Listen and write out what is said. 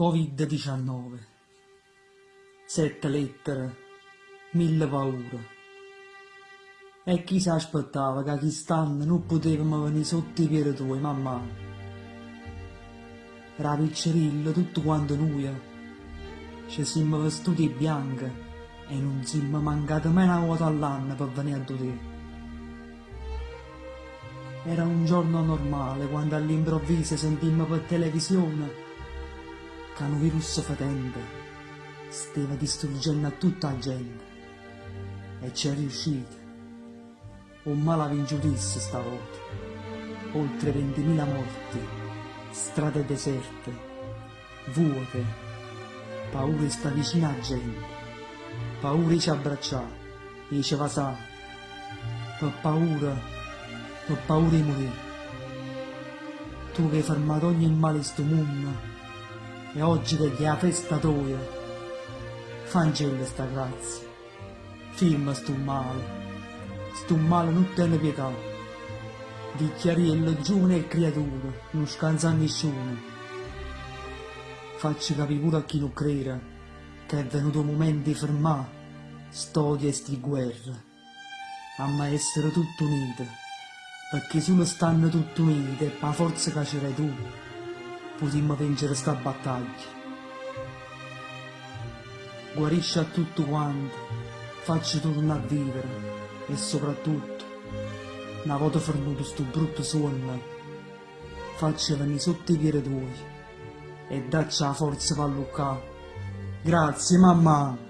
Covid-19 Sette lettere, mille paure. E chi si aspettava che quest'anno non potevamo venire sotto i piedi tuoi, mamma? Era piccerilla tutto quanto noi. Ci siamo vestiti bianchi e non siamo mancati mai una volta all'anno per venire a te. Era un giorno normale quando all'improvviso sentimmo per televisione che un virus fetente stava distruggendo tutta la gente. E ci è riuscito. Un malavinciutissimo stavolta. Oltre 20.000 morti, strade deserte, vuote, paura sta vicino a gente, paura ci abbracciare, diceva sa, per paura, per paura di morire. Tu che hai fermato ogni male in sto mondo, e oggi festa tua, fancella sta grazia, firma sto male, sto male non tiene pietà, dichiariello giovane e creatura, non scansa nessuno, facci capire pure a chi non crede, che è venuto il momento di fermare storie e sti guerre, a mai essere tutti uniti, perché se non stanno tutti uniti è per forza che c'erai tu, potremmo vincere sta battaglia. Guarisci a tutto quanto, facci tornare a vivere e soprattutto, una volta fermato sto brutto sonno, facci venire sotto i piedi tuoi e dacci la forza per luccare. Grazie mamma!